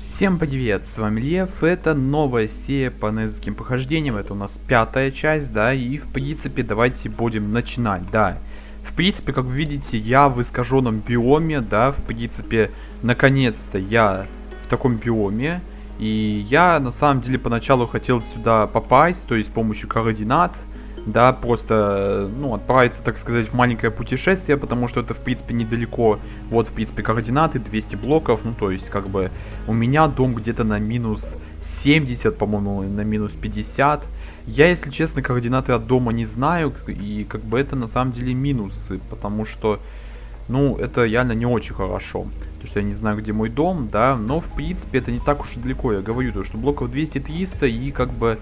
Всем привет, с вами Лев, это новая серия по незаким похождениям, это у нас пятая часть, да, и в принципе давайте будем начинать, да. В принципе, как вы видите, я в искаженном биоме, да, в принципе, наконец-то я в таком биоме, и я на самом деле поначалу хотел сюда попасть, то есть с помощью координат, да, просто, ну, отправиться, так сказать, в маленькое путешествие, потому что это, в принципе, недалеко. Вот, в принципе, координаты, 200 блоков, ну, то есть, как бы, у меня дом где-то на минус 70, по-моему, на минус 50. Я, если честно, координаты от дома не знаю, и, как бы, это, на самом деле, минусы, потому что, ну, это реально не очень хорошо. То, что я не знаю, где мой дом, да, но, в принципе, это не так уж и далеко. Я говорю, то, что блоков 200-300, и, как бы,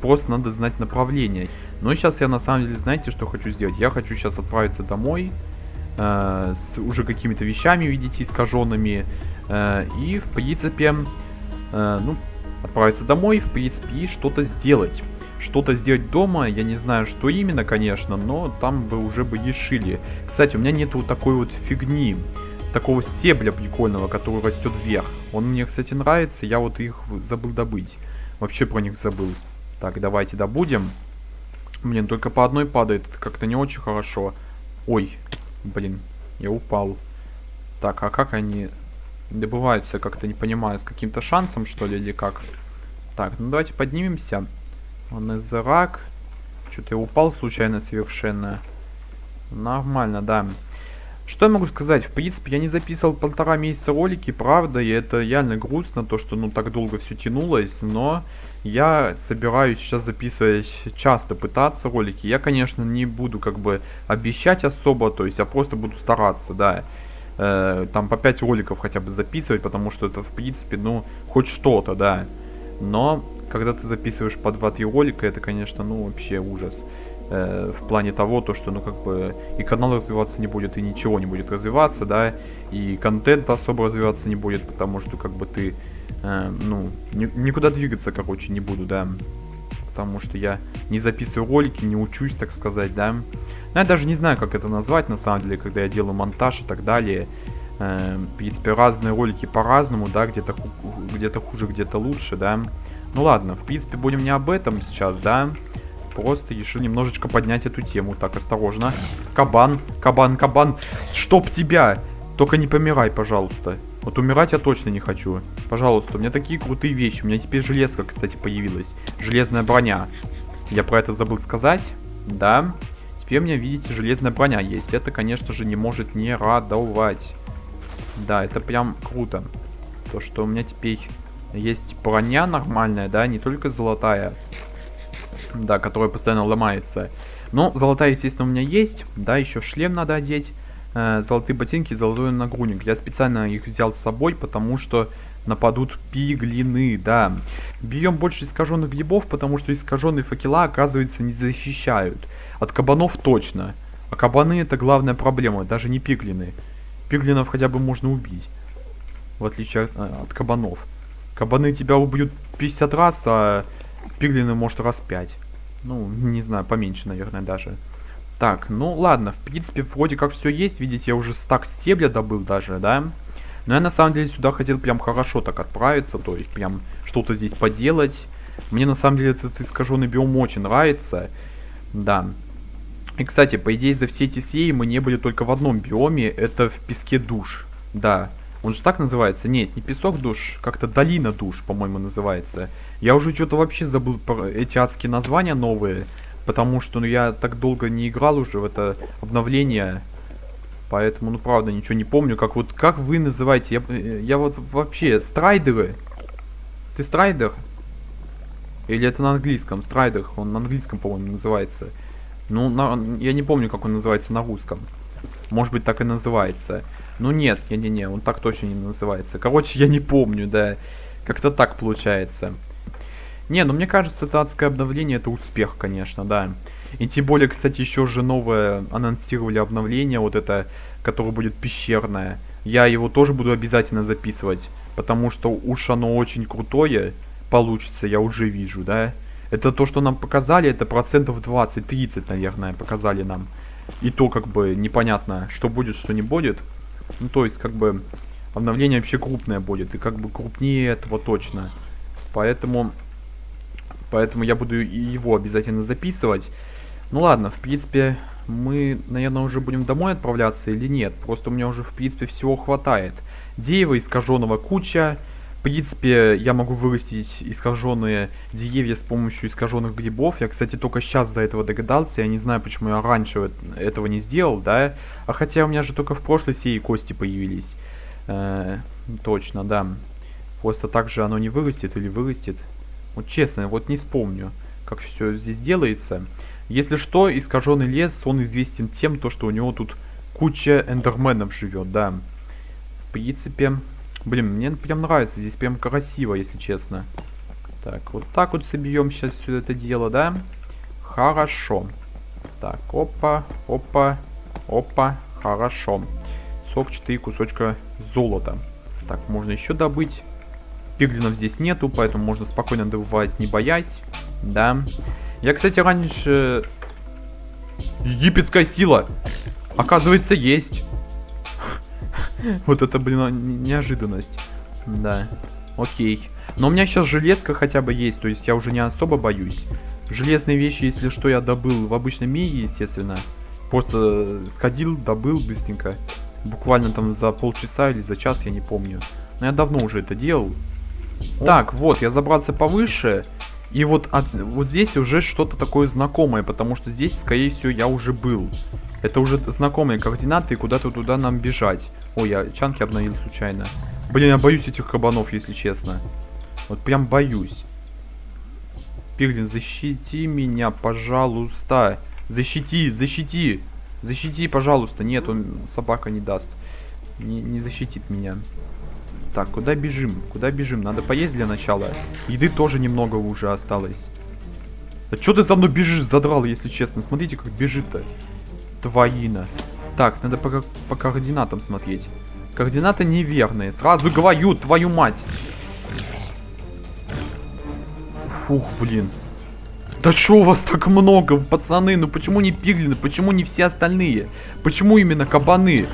просто надо знать направление. Но сейчас я на самом деле, знаете, что хочу сделать? Я хочу сейчас отправиться домой э, с уже какими-то вещами, видите, искаженными. Э, и, в принципе, э, ну, отправиться домой, в принципе, и что-то сделать. Что-то сделать дома, я не знаю, что именно, конечно, но там бы уже бы решили. Кстати, у меня нету такой вот фигни, такого стебля прикольного, который растет вверх. Он мне, кстати, нравится, я вот их забыл добыть. Вообще про них забыл. Так, давайте добудем. Блин, только по одной падает. Это как-то не очень хорошо. Ой, блин, я упал. Так, а как они добываются, как-то не понимаю, с каким-то шансом, что ли, или как? Так, ну давайте поднимемся. Он из рак. Что-то я упал случайно совершенно. Нормально, да. Что я могу сказать? В принципе, я не записывал полтора месяца ролики, правда, и это реально грустно, то, что, ну, так долго все тянулось, но я собираюсь сейчас записывать часто пытаться ролики. Я, конечно, не буду как бы обещать особо, то есть я просто буду стараться, да. Э, там по 5 роликов хотя бы записывать, потому что это, в принципе, ну, хоть что-то, да. Но, когда ты записываешь по 2-3 ролика, это, конечно, ну, вообще ужас. Э, в плане того, то, что, ну, как бы, и канал развиваться не будет, и ничего не будет развиваться, да. И контент особо развиваться не будет, потому что, как бы, ты э, ну, ни, никуда двигаться, короче, не буду, да. Потому что я не записываю ролики, не учусь, так сказать, да. Но я даже не знаю, как это назвать, на самом деле, когда я делаю монтаж и так далее. Э, в принципе, разные ролики по-разному, да, где-то где, хуже, где-то лучше, да. Ну ладно, в принципе, будем не об этом сейчас, да. Просто решил немножечко поднять эту тему. Так, осторожно. Кабан, кабан, кабан. Чтоб тебя! Только не помирай, пожалуйста. Вот умирать я точно не хочу. Пожалуйста, у меня такие крутые вещи. У меня теперь железка, кстати, появилась. Железная броня. Я про это забыл сказать. Да. Теперь у меня, видите, железная броня есть. Это, конечно же, не может не радовать. Да, это прям круто. То, что у меня теперь есть броня нормальная, да, не только золотая. Да, которая постоянно ломается. Но золотая, естественно, у меня есть. Да, еще шлем надо одеть э, золотые ботинки и золотой нагрудник. Я специально их взял с собой, потому что нападут пиглины, да. Берем больше искаженных грибов, потому что искаженные факела, оказывается, не защищают. От кабанов точно. А кабаны это главная проблема, даже не пиглины. Пиглинов хотя бы можно убить. В отличие от, э, от кабанов. Кабаны тебя убьют 50 раз, а пиглины может раз 5. Ну, не знаю, поменьше, наверное, даже. Так, ну ладно, в принципе, вроде как все есть. Видите, я уже стак стебля добыл даже, да? Но я на самом деле сюда хотел прям хорошо так отправиться, то есть прям что-то здесь поделать. Мне на самом деле этот искаженный биом очень нравится. Да. И, кстати, по идее, за все эти серии мы не были только в одном биоме, это в песке душ. Да. Он же так называется? Нет, не песок душ, как-то долина душ, по-моему, называется. Я уже что-то вообще забыл про эти адские названия новые. Потому что ну, я так долго не играл уже в это обновление. Поэтому, ну правда, ничего не помню. Как вот, как вы называете? Я, я вот вообще, strider ы. Ты strider? Или это на английском? Strider, он на английском, по-моему, называется. Ну, на, я не помню, как он называется на русском. Может быть, так и называется. Ну нет, не-не-не, он так точно не называется. Короче, я не помню, да. Как-то так получается. Не, ну мне кажется, это адское обновление, это успех, конечно, да. И тем более, кстати, еще же новое анонсировали обновление, вот это, которое будет пещерное. Я его тоже буду обязательно записывать, потому что уж оно очень крутое получится, я уже вижу, да. Это то, что нам показали, это процентов 20-30, наверное, показали нам. И то, как бы, непонятно, что будет, что не будет. Ну, то есть, как бы, обновление вообще крупное будет. И как бы крупнее этого точно. Поэтому... Поэтому я буду его обязательно записывать. Ну ладно, в принципе, мы, наверное, уже будем домой отправляться или нет. Просто у меня уже, в принципе, всего хватает. Дерева искаженного куча. В принципе, я могу вырастить искаженные деревья с помощью искаженных грибов. Я, кстати, только сейчас до этого догадался. Я не знаю, почему я раньше этого не сделал, да. А хотя у меня же только в прошлой серии кости появились. Э -э точно, да. Просто так же оно не вырастет или вырастет. Вот честно, вот не вспомню, как все здесь делается. Если что, искаженный лес, он известен тем, то, что у него тут куча эндерменов живет, да. В принципе, блин, мне прям нравится, здесь прям красиво, если честно. Так, вот так вот собьем сейчас все это дело, да? Хорошо. Так, опа, опа, опа, хорошо. 44 кусочка золота. Так, можно еще добыть. Пиглинов здесь нету, поэтому можно спокойно добывать, не боясь. Да. Я, кстати, раньше... Египетская сила! Оказывается, есть. Вот это, блин, неожиданность. Да. Окей. Но у меня сейчас железка хотя бы есть, то есть я уже не особо боюсь. Железные вещи, если что, я добыл в обычном мире, естественно. Просто сходил, добыл быстренько. Буквально там за полчаса или за час, я не помню. Но я давно уже это делал. Так, вот, я забрался повыше. И вот, от, вот здесь уже что-то такое знакомое, потому что здесь, скорее всего, я уже был. Это уже знакомые координаты, куда-то туда нам бежать. Ой, я чанки обновил случайно. Блин, я боюсь этих кабанов, если честно. Вот прям боюсь. Пиглин, защити меня, пожалуйста. Защити, защити. Защити, пожалуйста. Нет, он собака не даст. Не, не защитит меня. Так, куда бежим? Куда бежим? Надо поесть для начала. Еды тоже немного уже осталось. Да что ты за мной бежишь, задрал, если честно? Смотрите, как бежит-то. Твоина. Так, надо по, по координатам смотреть. Координаты неверные. Сразу говорю, твою мать. Фух, блин. Да что у вас так много, пацаны? Ну почему не пиглины? Почему не все остальные? Почему именно кабаны?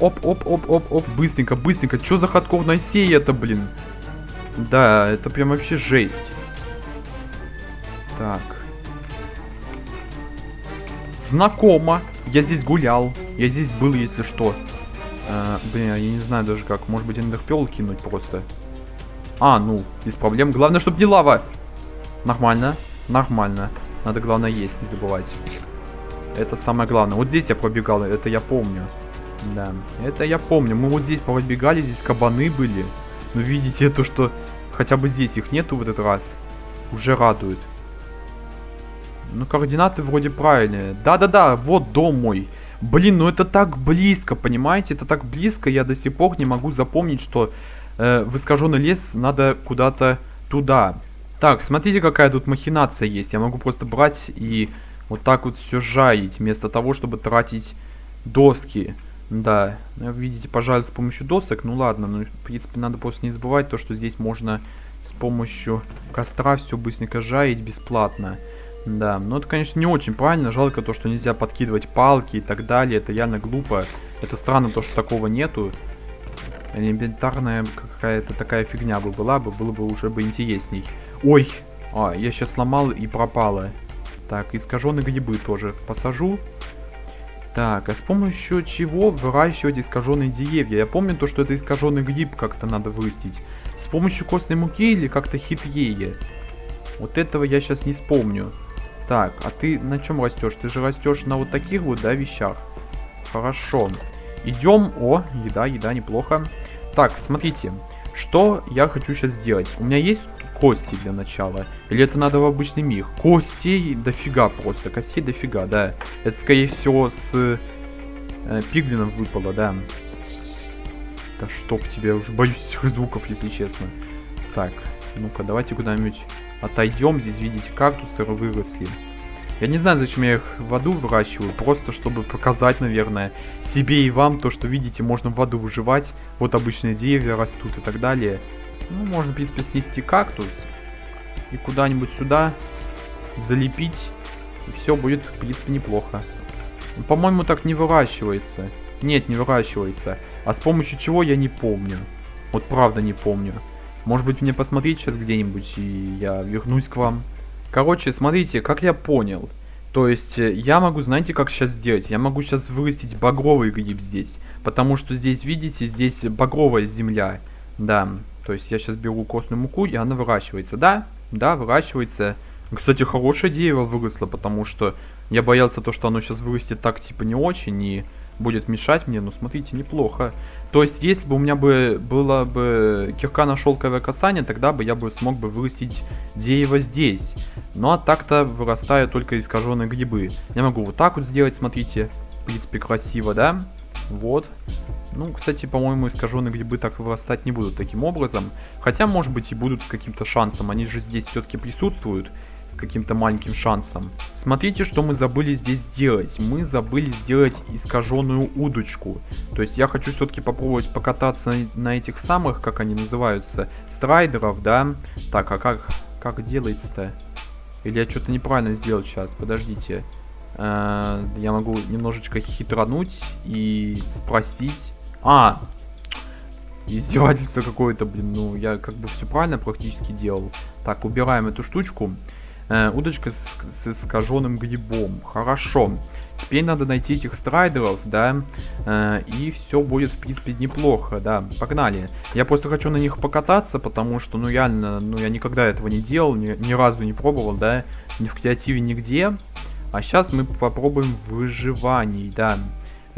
Оп, оп, оп, оп, оп, быстренько, быстренько. Что за ходковная сей это, блин? Да, это прям вообще жесть. Так. Знакомо. Я здесь гулял. Я здесь был, если что. А, блин, я не знаю даже как. Может быть, эндерпел кинуть просто. А, ну, без проблем. Главное, чтобы не лава. Нормально. Нормально. Надо, главное, есть, не забывать. Это самое главное. Вот здесь я пробегал, это я помню. Да, это я помню. Мы вот здесь пробегали, здесь кабаны были. Но видите, то, что хотя бы здесь их нету в этот раз, уже радует. Ну, координаты вроде правильные. Да-да-да, вот дом мой. Блин, ну это так близко, понимаете? Это так близко, я до сих пор не могу запомнить, что э, в искаженный лес надо куда-то туда. Так, смотрите, какая тут махинация есть. Я могу просто брать и вот так вот все жаять, вместо того, чтобы тратить доски. Да, ну, видите, пожалуй, с помощью досок. Ну ладно, ну, в принципе, надо просто не забывать то, что здесь можно с помощью костра все быстренько жаять бесплатно. Да, ну это, конечно, не очень правильно. Жалко то, что нельзя подкидывать палки и так далее. Это реально глупо. Это странно то, что такого нету. Элементарная какая-то такая фигня бы была бы, было бы уже бы интересней. Ой, а, я сейчас сломал и пропало. Так, искаженные грибы тоже посажу. Так, а с помощью чего выращивать искаженные деревья? Я помню то, что это искаженный гриб как-то надо вырастить. С помощью костной муки или как-то хитрее? Вот этого я сейчас не вспомню. Так, а ты на чем растешь? Ты же растешь на вот таких вот, да, вещах? Хорошо. Идем. О, еда, еда, неплохо. Так, смотрите. Что я хочу сейчас сделать? У меня есть кости для начала? Или это надо в обычный мир? Костей дофига просто. Костей дофига, да. Это, скорее всего, с э, пиглином выпало, да. Да чтоб тебе, уже боюсь этих звуков, если честно. Так, ну-ка, давайте куда-нибудь отойдем. Здесь, видите, кактусы выросли. Я не знаю, зачем я их в аду выращиваю, просто чтобы показать, наверное, себе и вам то, что, видите, можно в аду выживать. Вот обычные деревья растут и так далее. Ну, можно, в принципе, снести кактус и куда-нибудь сюда залепить. И все будет, в принципе, неплохо. Ну, По-моему, так не выращивается. Нет, не выращивается. А с помощью чего я не помню. Вот правда не помню. Может быть мне посмотреть сейчас где-нибудь и я вернусь к вам. Короче, смотрите, как я понял. То есть э, я могу, знаете, как сейчас сделать? Я могу сейчас вырастить багровый гриб здесь. Потому что здесь, видите, здесь багровая земля. Да, то есть я сейчас беру костную муку и она выращивается. Да, да, выращивается. Кстати, хорошее дерево выросло, потому что я боялся то, что оно сейчас вырастет так, типа, не очень и будет мешать мне. Но смотрите, неплохо. То есть, если бы у меня бы было бы кирка на шелковое касание, тогда бы я бы смог бы вырастить дерево здесь. Ну а так-то вырастают только искаженные грибы. Я могу вот так вот сделать, смотрите. В принципе, красиво, да? Вот. Ну, кстати, по-моему, искаженные грибы так вырастать не будут таким образом. Хотя, может быть, и будут с каким-то шансом. Они же здесь все-таки присутствуют каким-то маленьким шансом. Смотрите, что мы забыли здесь сделать. Мы забыли сделать искаженную удочку. То есть я хочу все-таки попробовать покататься на, этих самых, как они называются, страйдеров, да? Так, а как, как делается-то? Или я что-то неправильно сделал сейчас? Подождите. -э я могу немножечко хитрануть и спросить. А, издевательство какое-то, блин, ну я как бы все правильно практически делал. Так, убираем эту штучку. Э, удочка с, с искаженным грибом. Хорошо. Теперь надо найти этих страйдеров, да, э, и все будет, в принципе, неплохо, да. Погнали. Я просто хочу на них покататься, потому что, ну, реально, ну, я никогда этого не делал, ни, ни разу не пробовал, да, ни в креативе, нигде. А сейчас мы попробуем в выживании, да,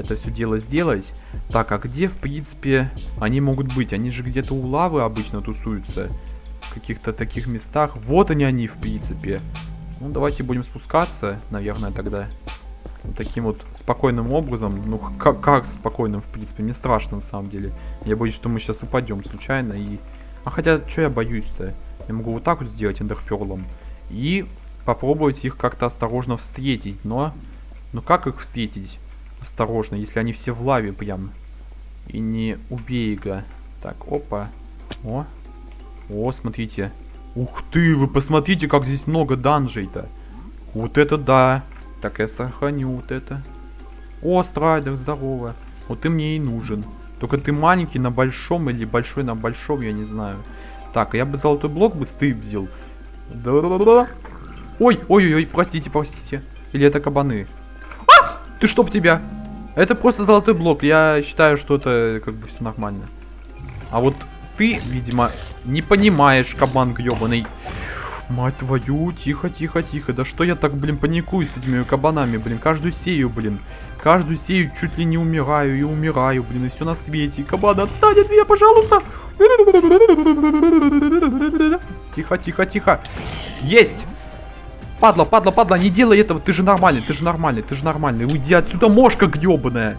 это все дело сделать. Так, а где, в принципе, они могут быть? Они же где-то у лавы обычно тусуются каких-то таких местах. Вот они они, в принципе. Ну, давайте будем спускаться, наверное, тогда. Вот таким вот спокойным образом. Ну, как, как спокойным, в принципе, мне страшно, на самом деле. Я боюсь, что мы сейчас упадем случайно и... А хотя, что я боюсь-то? Я могу вот так вот сделать эндерперлом. И попробовать их как-то осторожно встретить. Но... Ну, как их встретить? Осторожно, если они все в лаве прям. И не убей их. Так, опа. О, о, смотрите. Ух ты, вы посмотрите, как здесь много данжей-то. Вот это да. Так, я сохраню вот это. О, страйдер, здорово. Вот ты мне и нужен. Только ты маленький на большом или большой на большом, я не знаю. Так, я бы золотой блок бы стыбзил. Ой, ой, ой, простите, простите. Или это кабаны? Ты чтоб тебя? Это просто золотой блок. Я считаю, что это как бы все нормально. А вот ты, видимо, не понимаешь, кабан гребаный. Мать твою, тихо, тихо, тихо. Да что я так, блин, паникую с этими кабанами, блин. Каждую сею, блин. Каждую сею чуть ли не умираю и умираю, блин. И все на свете. И отстань от меня, пожалуйста. Тихо, тихо, тихо. Есть. Падла, падла, падла, не делай этого. Ты же нормальный, ты же нормальный, ты же нормальный. Уйди отсюда, мошка гребаная.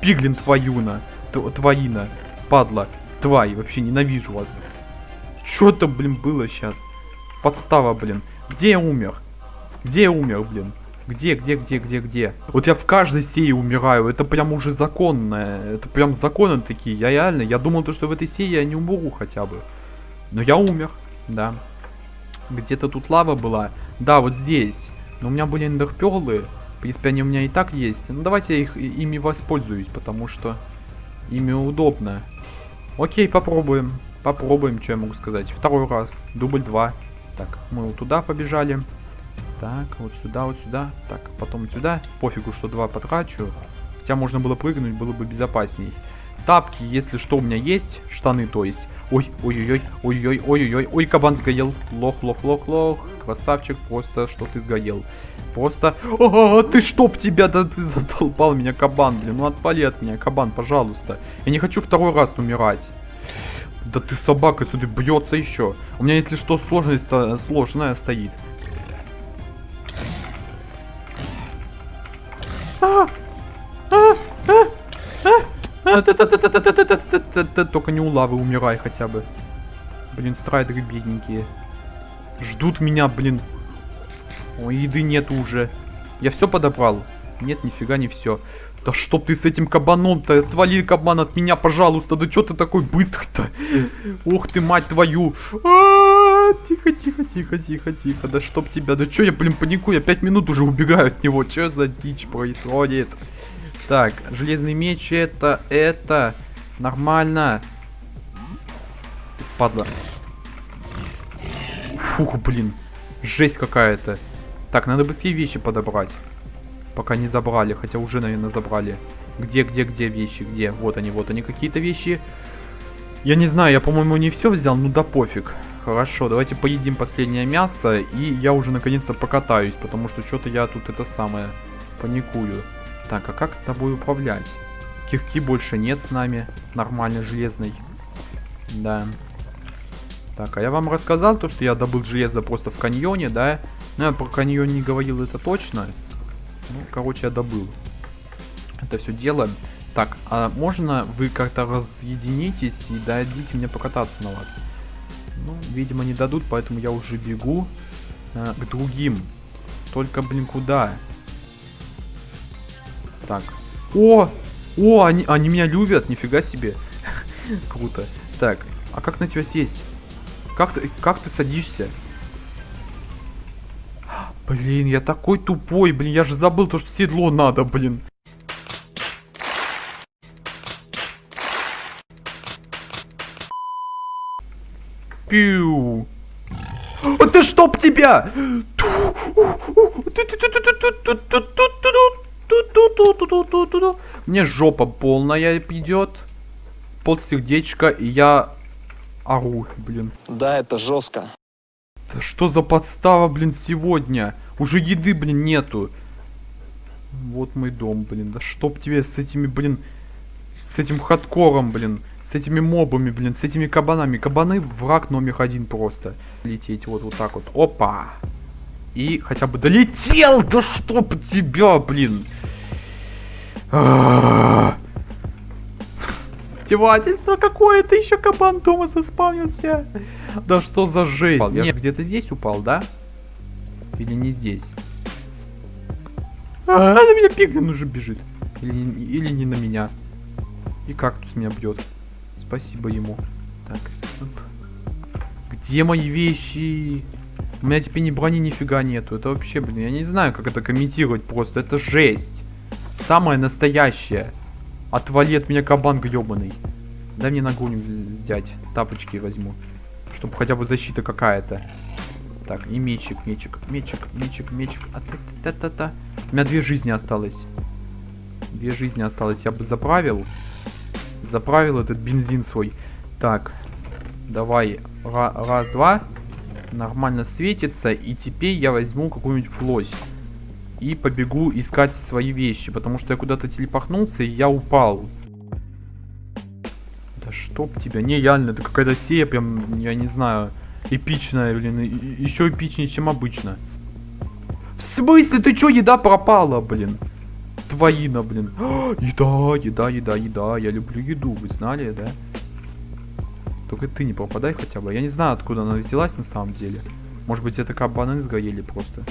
Пиглин твоюна. Твоина. Падла твари, вообще ненавижу вас. Что это, блин, было сейчас? Подстава, блин. Где я умер? Где я умер, блин? Где, где, где, где, где? Вот я в каждой серии умираю. Это прям уже законное. Это прям законы такие. Я реально, я думал, то, что в этой серии я не умру хотя бы. Но я умер, да. Где-то тут лава была. Да, вот здесь. Но у меня были эндерперлы. В принципе, они у меня и так есть. Ну, давайте я их, ими воспользуюсь, потому что ими удобно. Окей, попробуем. Попробуем, что я могу сказать. Второй раз. Дубль 2. Так, мы вот туда побежали. Так, вот сюда, вот сюда. Так, потом сюда. Пофигу, что два потрачу. Хотя можно было прыгнуть, было бы безопасней. Тапки, если что, у меня есть. Штаны, то есть. Ой, ой-ой-ой, ой-ой, ой-ой-ой. Ой, кабан сгорел. Лох, лох, лох, лох. Красавчик, просто что ты сгорел. Просто... О, ты чтоб тебя, да ты задолбал меня, кабан, блин. Ну отвали от меня, кабан, пожалуйста. Я не хочу второй раз умирать. Да ты собака отсюда бьется еще. У меня, если что, сложность сложная стоит. Только не у лавы умирай хотя бы. Блин, страйдеры бедненькие. Ждут меня, блин. Ой, еды нет уже. Я все подобрал? Нет, нифига не все. Да чтоб ты с этим кабаном-то, отвали кабан от меня, пожалуйста. Да что ты такой быстрый-то? Ух ты, мать твою. Тихо, тихо, тихо, тихо, тихо. Да чтоб тебя, да что я, блин, паникую, я пять минут уже убегаю от него. Что за дичь происходит? Так, железный меч это, это, нормально. Падла. Фух, блин. Жесть какая-то. Так, надо быстрее вещи подобрать. Пока не забрали, хотя уже, наверное, забрали. Где, где, где вещи, где? Вот они, вот они, какие-то вещи. Я не знаю, я, по-моему, не все взял, ну да пофиг. Хорошо, давайте поедим последнее мясо, и я уже наконец-то покатаюсь, потому что что-то я тут это самое паникую. Так, а как тобой управлять? Кирки больше нет с нами, нормально, железный. Да. Так, а я вам рассказал то, что я добыл железо просто в каньоне, да? Ну, я про каньон не говорил, это точно. Ну, короче, я добыл. Это все дело. Так, а можно вы как-то разъединитесь и дадите мне покататься на вас? Ну, видимо, не дадут, поэтому я уже бегу э, к другим. Только, блин, куда? Так. О! О, они, они меня любят, нифига себе. Круто. Так, а как на тебя сесть? Как ты, как ты садишься? Блин, я такой тупой, блин, я же забыл то, что седло надо, блин. Пиу. А ты чтоб тебя! Мне жопа полная идет. Под сердечко, и я ору, блин. Да, это жестко. Да что за подстава, блин, сегодня? Уже еды, блин, нету. Вот мой дом, блин. Да чтоб тебе с этими, блин, с этим хардкором, блин. С этими мобами, блин, с этими кабанами. Кабаны враг номер один просто. Лететь вот, вот так вот. Опа! И хотя бы долетел! Да чтоб тебя, блин! Стевательство какое-то, еще кабан дома заспавнился. Да что за жесть? Я где-то здесь упал, да? Или не здесь? А, на меня пиглин уже бежит. Или, или не на меня. И кактус меня бьет. Спасибо ему. Так. Где мои вещи? У меня теперь ни брони нифига нету. Это вообще, блин, я не знаю, как это комментировать просто. Это жесть. Самое настоящее. Отвали от меня кабан гребаный. Дай мне ногу взять. Тапочки возьму. Чтобы хотя бы защита какая-то. Так, и мечик, мечик, мечик, мечик, мечик. А та та та та У меня две жизни осталось. Две жизни осталось. Я бы заправил. Заправил этот бензин свой. Так, давай. раз, два. Нормально светится. И теперь я возьму какую-нибудь плоть. И побегу искать свои вещи. Потому что я куда-то телепахнулся и я упал. Да чтоб тебя. Не, реально, это какая-то сея прям, я не знаю, эпичная, блин. Еще эпичнее, чем обычно. В смысле? Ты чё, еда пропала, блин? твоина, блин. еда, еда, еда, еда. Я люблю еду, вы знали, да? Только ты не попадай хотя бы. Я не знаю, откуда она взялась на самом деле. Может быть, это кабаны сгорели просто.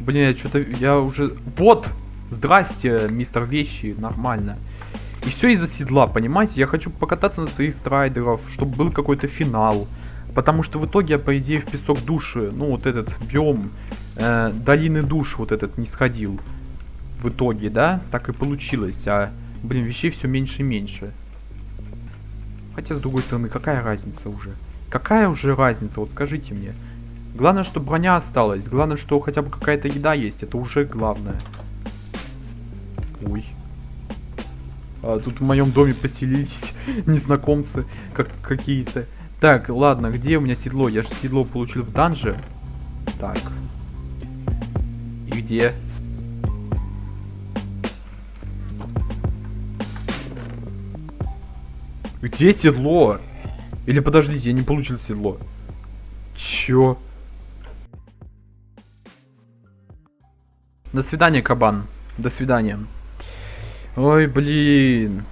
Блин, я что-то... Я уже... Вот! Здрасте, мистер Вещи. Нормально. И все из-за седла, понимаете? Я хочу покататься на своих страйдеров, чтобы был какой-то финал. Потому что в итоге я, по идее, в песок души, ну, вот этот биом, э, долины душ вот этот не сходил в итоге, да, так и получилось. А, блин, вещей все меньше и меньше. Хотя, с другой стороны, какая разница уже? Какая уже разница, вот скажите мне. Главное, что броня осталась. Главное, что хотя бы какая-то еда есть. Это уже главное. Ой. А, тут в моем доме поселились незнакомцы как какие-то. Так, ладно, где у меня седло? Я же седло получил в данже. Так. И где? Где седло? Или подождите, я не получил седло. Чё? До свидания, кабан. До свидания. Ой, блин.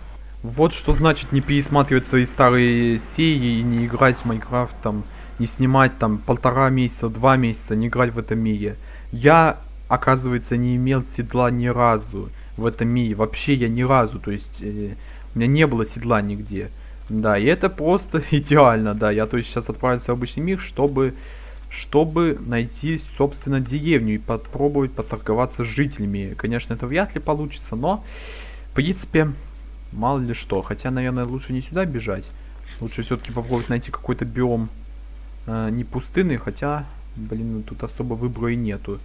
Вот что значит не пересматривать свои старые серии и не играть в Майнкрафт, там, не снимать там полтора месяца, два месяца, не играть в этом мире. Я, оказывается, не имел седла ни разу в этом мире. Вообще я ни разу, то есть... Э, меня не было седла нигде. Да, и это просто идеально, да. Я то есть сейчас отправился в обычный мир, чтобы чтобы найти, собственно, деревню и попробовать поторговаться с жителями. Конечно, это вряд ли получится, но, в принципе, мало ли что. Хотя, наверное, лучше не сюда бежать. Лучше все-таки попробовать найти какой-то биом э, не пустынный, хотя, блин, тут особо выбора и нету.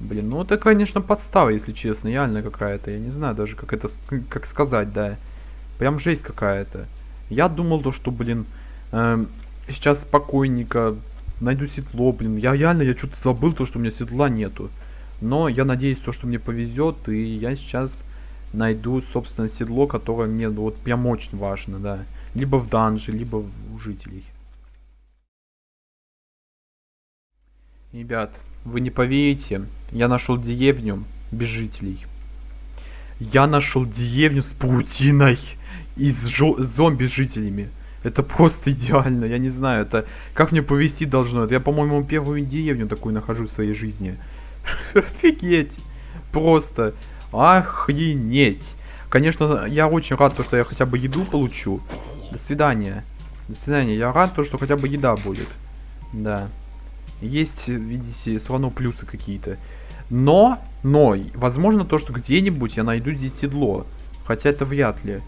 Блин, ну это, конечно, подстава, если честно, реально какая-то. Я не знаю даже, как это, как сказать, да. Прям жесть какая-то. Я думал то, что, блин, э, сейчас спокойненько найду седло, блин. Я реально, я что-то забыл то, что у меня седла нету. Но я надеюсь, то, что мне повезет, и я сейчас найду, собственно, седло, которое мне вот прям очень важно, да. Либо в данже, либо у жителей. Ребят, вы не поверите, я нашел деревню без жителей. Я нашел деревню с паутиной и с зомби жителями. Это просто идеально, я не знаю, это как мне повести должно. Это я, по-моему, первую деревню такую нахожу в своей жизни. Офигеть. Просто охренеть. Конечно, я очень рад, то, что я хотя бы еду получу. До свидания. До свидания. Я рад, то, что хотя бы еда будет. Да. Есть, видите, все равно плюсы какие-то. Но, но, возможно то, что где-нибудь я найду здесь седло. Хотя это вряд ли.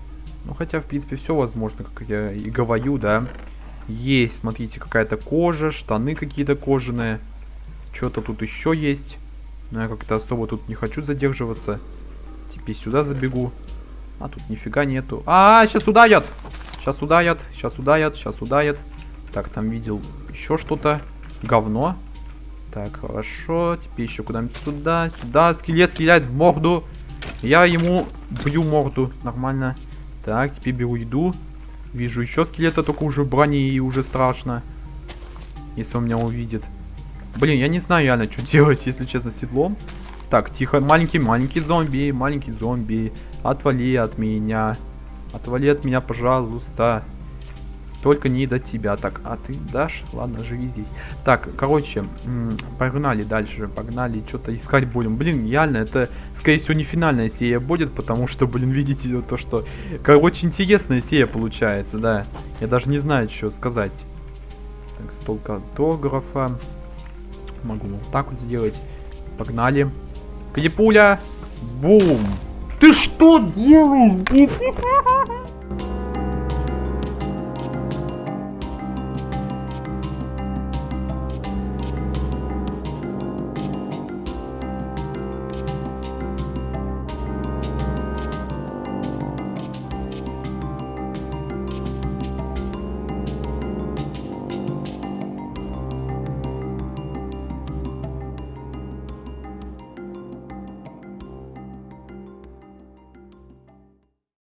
Ну, хотя, в принципе, все возможно, как я и говорю, да. Есть, смотрите, какая-то кожа, штаны какие-то кожаные. Что-то тут еще есть. Но я как-то особо тут не хочу задерживаться. Теперь сюда забегу. А тут нифига нету. А, -а, -а сейчас ударят! Сейчас ударят, сейчас ударят, сейчас ударят. Так, там видел еще что-то. Говно. Так, хорошо. Теперь еще куда-нибудь сюда. Сюда. Скелет стреляет в морду. Я ему бью морду. Нормально. Так, теперь беру еду. Вижу еще скелета, только уже в броне и уже страшно. Если он меня увидит. Блин, я не знаю реально, что делать, если честно, с седлом. Так, тихо. Маленький, маленький зомби. Маленький зомби. Отвали от меня. Отвали от меня, пожалуйста. Только не до тебя. Так, а ты дашь? Ладно, живи здесь. Так, короче, погнали дальше. Погнали что-то искать будем. Блин, реально, это, скорее всего, не финальная серия будет, потому что, блин, видите то, что... Короче, интересная серия получается, да. Я даже не знаю, что сказать. Так, стол картографа. Могу вот так вот сделать. Погнали. Клипуля. Бум. Ты что делаешь?